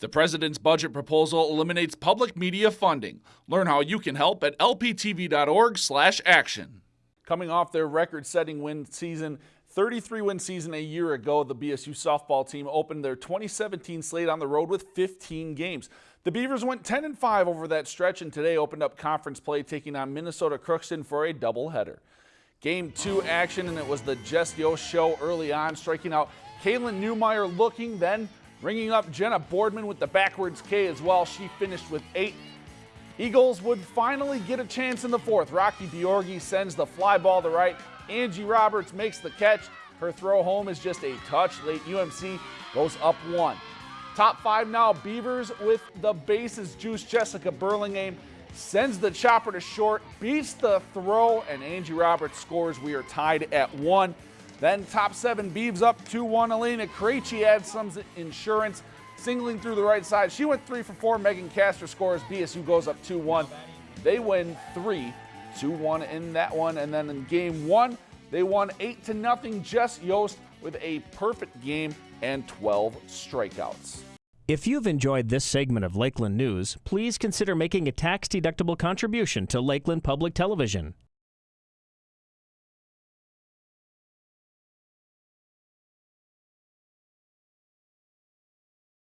The president's budget proposal eliminates public media funding. Learn how you can help at lptv.org/action. Coming off their record-setting win season, 33 win season a year ago, the BSU softball team opened their 2017 slate on the road with 15 games. The Beavers went 10 and 5 over that stretch and today opened up conference play taking on Minnesota Crookston for a doubleheader. Game two action, and it was the Jess Yost show early on, striking out Kaylin Newmeyer looking, then ringing up Jenna Boardman with the backwards K as well. She finished with eight. Eagles would finally get a chance in the fourth. Rocky Biorgi sends the fly ball to right. Angie Roberts makes the catch. Her throw home is just a touch. Late UMC goes up one. Top five now, Beavers with the bases. Juice Jessica Burlingame sends the chopper to short, beats the throw, and Angie Roberts scores. We are tied at one. Then top seven, Beavs up 2-1. Elena Krejci adds some insurance, singling through the right side. She went three for four. Megan Castor scores. BSU goes up 2-1. They win three 2-1 in that one. And then in game one, they won 8 to nothing. Jess Yost with a perfect game and 12 strikeouts. If you've enjoyed this segment of Lakeland News, please consider making a tax-deductible contribution to Lakeland Public Television.